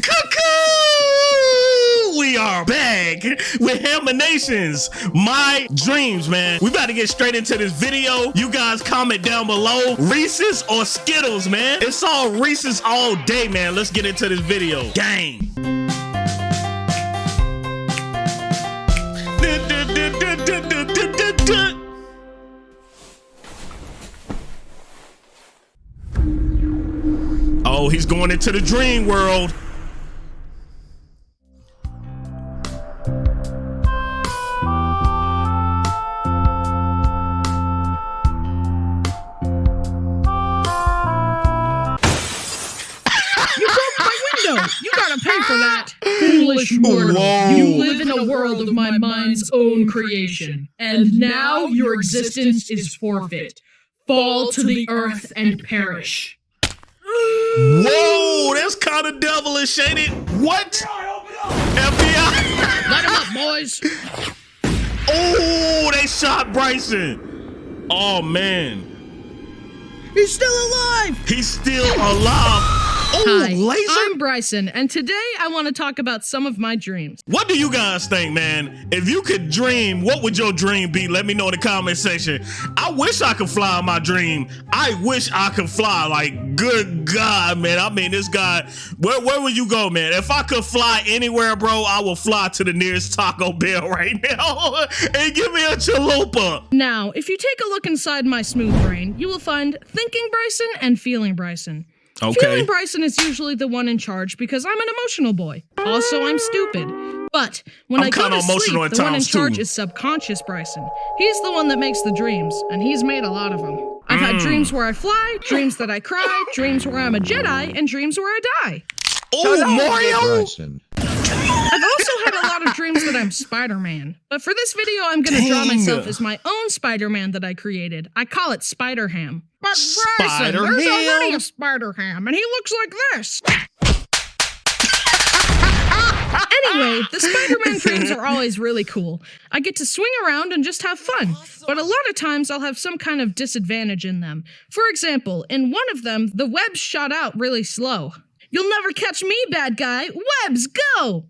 Cuckoo! We are back with Nations. My dreams, man. We about to get straight into this video. You guys comment down below. Reese's or Skittles, man. It's all Reese's all day, man. Let's get into this video. Gang. Oh, he's going into the dream world. You broke my window. You gotta pay for ah, that. Foolish mortal. You live in a world of my mind's own creation. And now your existence is forfeit. Fall to the earth and perish. Whoa, that's kind of devilish, ain't it? What? FBI. Let him up, boys. Oh, they shot Bryson. Oh, man. He's still alive. He's still alive. Hi, laser? I'm Bryson, and today I want to talk about some of my dreams. What do you guys think, man? If you could dream, what would your dream be? Let me know in the comment section. I wish I could fly my dream. I wish I could fly. Like, good God, man. I mean, this guy, where, where would you go, man? If I could fly anywhere, bro, I will fly to the nearest Taco Bell right now and give me a chalupa. Now, if you take a look inside my smooth brain, you will find thinking Bryson and feeling Bryson. Okay. Feeling Bryson is usually the one in charge because I'm an emotional boy. Also, I'm stupid. But when I'm i go to sleep, the one in charge too. is subconscious Bryson. He's the one that makes the dreams, and he's made a lot of them. I've mm. had dreams where I fly, dreams that I cry, dreams where I'm a Jedi, and dreams where I die. Oh, Mario! I've also had a lot of dreams that I'm Spider-Man. But for this video, I'm gonna Dang. draw myself as my own Spider-Man that I created. I call it Spider-Ham. But Bryson, there's already a Spider-Ham, and he looks like this. anyway, the Spider-Man dreams are always really cool. I get to swing around and just have fun, but a lot of times I'll have some kind of disadvantage in them. For example, in one of them, the webs shot out really slow. You'll never catch me, bad guy. Webs, go!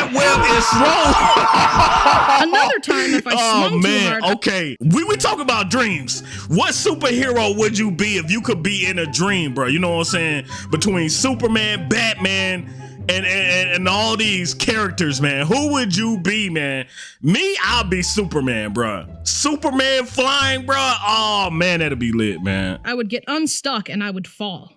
That web is slow. Another time, if I oh, swung man. too hard. Okay, we were talking about dreams. What superhero would you be if you could be in a dream, bro? You know what I'm saying? Between Superman, Batman, and, and, and all these characters, man. Who would you be, man? Me, I'll be Superman, bro. Superman flying, bro. Oh man, that'd be lit, man. I would get unstuck and I would fall.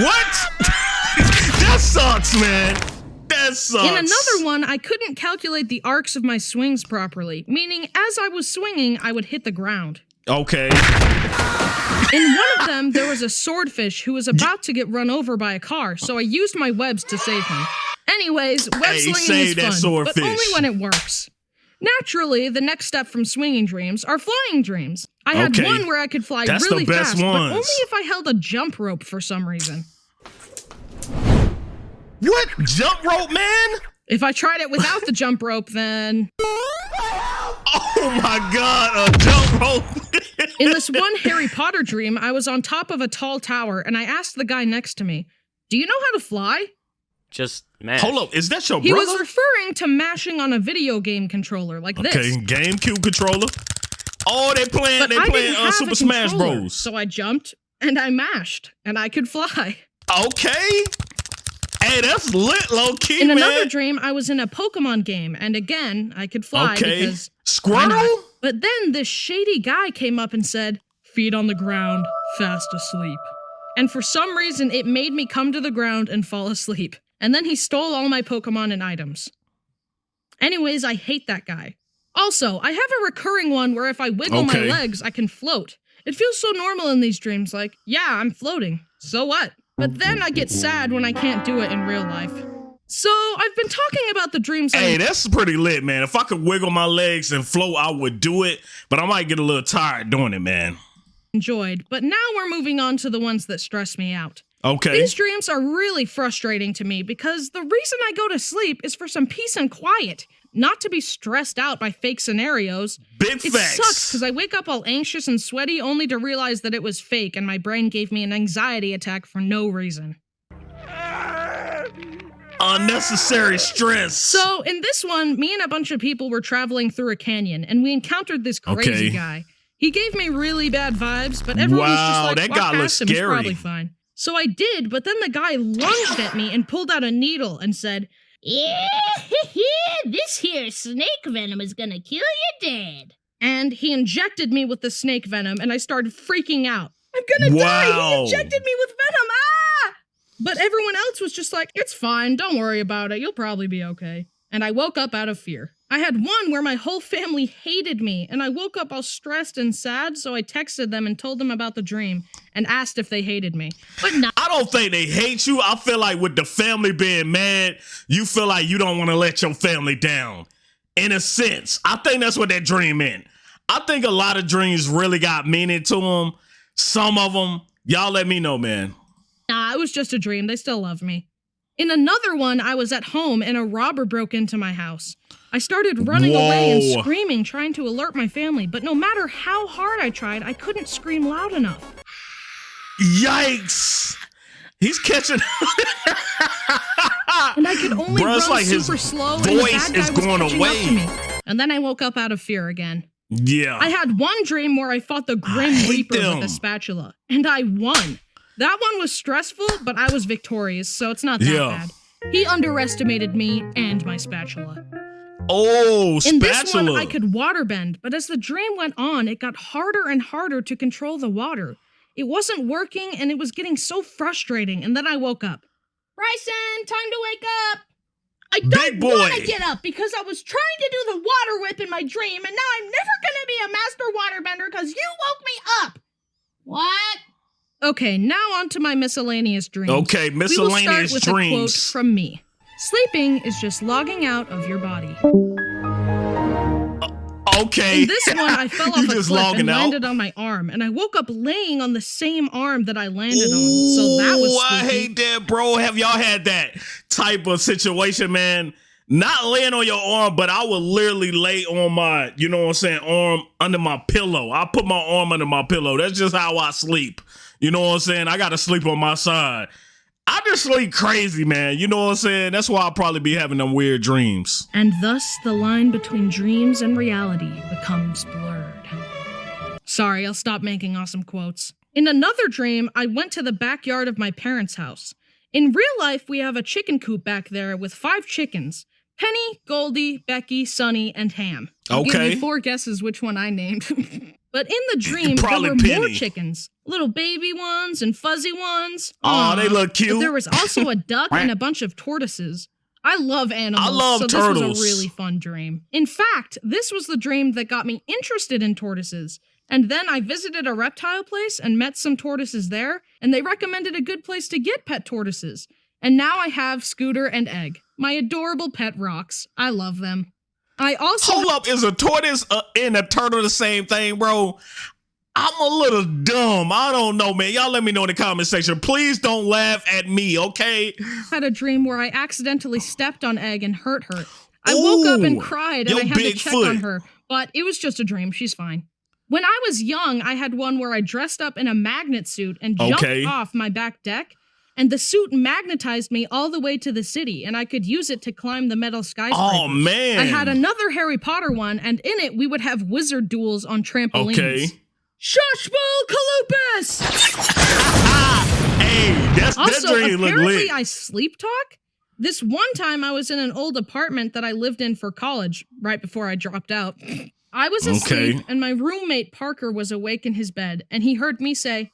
What? that sucks, man. That sucks. In another one, I couldn't calculate the arcs of my swings properly, meaning as I was swinging, I would hit the ground. Okay. In one of them, there was a swordfish who was about to get run over by a car, so I used my webs to save him. Anyways, web hey, slinging is fun, swordfish. but only when it works. Naturally, the next step from swinging dreams are flying dreams. I had okay. one where I could fly That's really fast, ones. but only if I held a jump rope for some reason. What? Jump rope, man? If I tried it without the jump rope, then... Oh my god, a jump rope! In this one Harry Potter dream, I was on top of a tall tower, and I asked the guy next to me, Do you know how to fly? Just mash. Hold up, is that your he brother? He was referring to mashing on a video game controller like okay, this. Okay, GameCube controller. Oh, they playing but they playing uh, Super Smash Bros. So I jumped and I mashed and I could fly. Okay. Hey, that's lit, low key. In man. another dream, I was in a Pokemon game, and again, I could fly okay. because Squirtle. But then this shady guy came up and said, "Feet on the ground, fast asleep." And for some reason, it made me come to the ground and fall asleep. And then he stole all my Pokemon and items. Anyways, I hate that guy. Also, I have a recurring one where if I wiggle okay. my legs, I can float. It feels so normal in these dreams, like, yeah, I'm floating. So what? But then I get sad when I can't do it in real life. So I've been talking about the dreams. Hey, that's pretty lit, man. If I could wiggle my legs and float, I would do it. But I might get a little tired doing it, man. Enjoyed. But now we're moving on to the ones that stress me out. Okay. These dreams are really frustrating to me because the reason I go to sleep is for some peace and quiet, not to be stressed out by fake scenarios. Big It facts. sucks because I wake up all anxious and sweaty only to realize that it was fake and my brain gave me an anxiety attack for no reason. Unnecessary stress. So, in this one, me and a bunch of people were traveling through a canyon and we encountered this crazy Okay. guy. He gave me really bad vibes, but everyone was just like, that "Walk guy looks him, he's probably fine. So I did, but then the guy lunged at me and pulled out a needle and said, Yeah, this here snake venom is gonna kill you dead. and he injected me with the snake venom, and I started freaking out. I'm gonna die! He injected me with venom! Ah! But everyone else was just like, it's fine, don't worry about it, you'll probably be okay. And I woke up out of fear. I had one where my whole family hated me, and I woke up all stressed and sad, so I texted them and told them about the dream and asked if they hated me. But no, I don't think they hate you. I feel like with the family being mad, you feel like you don't want to let your family down. In a sense, I think that's what that dream meant. I think a lot of dreams really got meaning to them. Some of them, y'all let me know, man. Nah, it was just a dream. They still love me. In another one, I was at home and a robber broke into my house. I started running away and screaming, trying to alert my family, but no matter how hard I tried, I couldn't scream loud enough. Yikes! He's catching. And I could only Bruh, run like his super slow, and the voice bad guy is going away. up to me. And then I woke up out of fear again. yeah. I had one dream where I fought the Grim Reaper them. with a spatula, and I won. That one was stressful, but I was victorious, so it's not that Yeah. bad. He underestimated me and my spatula. Oh, In this one, I could waterbend, but as the dream went on, it got harder and harder to control the water. It wasn't working, and it was getting so frustrating, and then I woke up. Bryson, time to wake up! I don't want to get up because I was trying to do the water whip in my dream, and now I'm never gonna be a master waterbender because you woke me up! What? Okay, now on to my miscellaneous dreams. okay, miscellaneous We will start with a quote dreams. from me. Sleeping is just logging out of your body. Uh, okay. In this one, I fell off a cliff and out? landed on my arm, and I woke up laying on the same arm that I landed on. So that was Ooh, I hate that, bro. Have y'all had that type of situation, man? Not laying on your arm, but I would literally lay on my, you know what I'm saying, arm under my pillow. I put my arm under my pillow. That's just how I sleep. You know what I'm saying? I gotta sleep on my side. I just sleep crazy, man. You know what I'm saying? That's why I'll probably be having them weird dreams. And thus the line between dreams and reality becomes blurred. Sorry, I'll stop making awesome quotes. In another dream, I went to the backyard of my parents' house. In real life, we have a chicken coop back there with five chickens Penny, Goldie, Becky, Sunny, and Ham. I'll give Okay. you four guesses which one I named. but in the dream, there were more chickens little baby ones and fuzzy ones. Oh, they look But cute. there was also a duck and a bunch of tortoises. I love animals. I love so turtles. this was a really fun dream. In fact, this was the dream that got me interested in tortoises. And then I visited a reptile place and met some tortoises there, and they recommended a good place to get pet tortoises. And now I have Scooter and Egg, my adorable pet rocks. I love them. I also Hold up, is a tortoise uh, and a turtle the same thing, bro? I'm a little dumb. I don't know, man. Y'all let me know in the comment section. Please don't laugh at me, okay? had a dream where I accidentally stepped on Egg and hurt her. I woke up and cried and I had to check foot. on her, but it was just a dream. She's fine. When I was young, I had one where I dressed up in a magnet suit and jumped Okay. off my back deck, and the suit magnetized me all the way to the city, and I could use it to climb the metal skyscraper. Oh man. I had another Harry Potter one, and in it we would have wizard duels on trampolines. Okay. Shushbull Kalupus! hey, that's that Also, dream look apparently lit. I sleep talk. This one time I was in an old apartment that I lived in for college right before I dropped out. I was asleep Okay. and my roommate Parker was awake in his bed and he heard me say,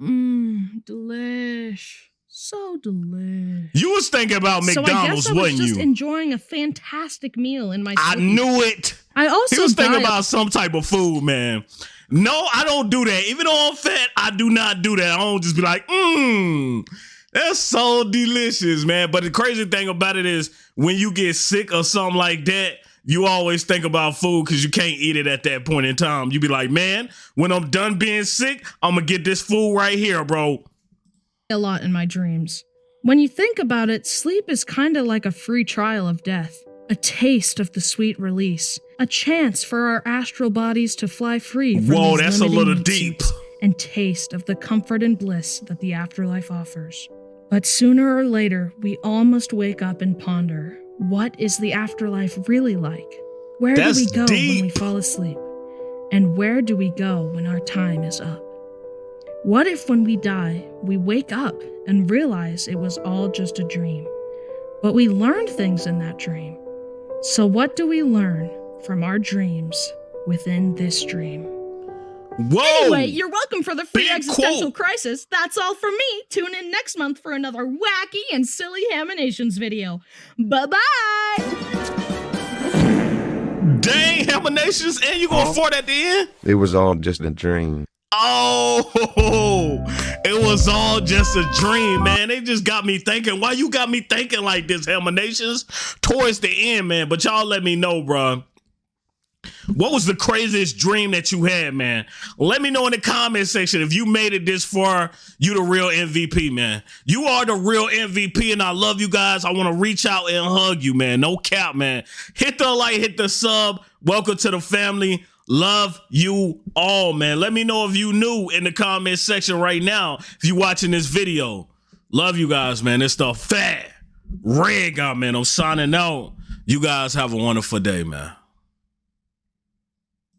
Mmm, delish. So delicious. you was thinking about McDonald's, so I guess I was just you? enjoying a fantastic meal in my I sleep. knew it. I also He was thinking died- about some type of food, man. No, I don't do that. Even though I'm fat, I do not do that. I don't just be like, mmm, that's so delicious, man. But the crazy thing about it is when you get sick or something like that, you always think about food because you can't eat it at that point in time. You be like, man, when I'm done being sick, I'm gonna get this food right here, bro. A lot in my dreams. When you think about it, sleep is kinda like a free trial of death, a taste of the sweet release, a chance for our astral bodies to fly free from Whoa, these that's a little deep. and taste of the comfort and bliss that the afterlife offers. But sooner or later, we all must wake up and ponder what is the afterlife really like? Where That's do we go when we fall asleep? And where do we go when our time is up? What if when we die, we wake up and realize it was all just a dream? But we learned things in that dream. So, what do we learn from our dreams within this dream? Whoa! Anyway, you're welcome for the free Big existential quote. crisis. That's all from me. Tune in next month for another wacky and silly Haminations video. Bye bye. Dang, Haminations, and you gonna fart at the end? It was all just a dream. Oh, it was all just a dream, man. They just got me thinking. Why you got me thinking like this, Haminations? Towards the end, man. But y'all let me know, bruh. What was the craziest dream that you had, man? Let me know in the comment section if you made it this far. You the real MVP, man. You are the real MVP, and I love you guys. I want to reach out and hug you, man. No cap, man. Hit the like, hit the sub. Welcome to the family. Love you all, man. Let me know if you new in the comment section right now. If you watching this video, love you guys, man. It's the fat red guy, man. I'm signing out. You guys have a wonderful day, man.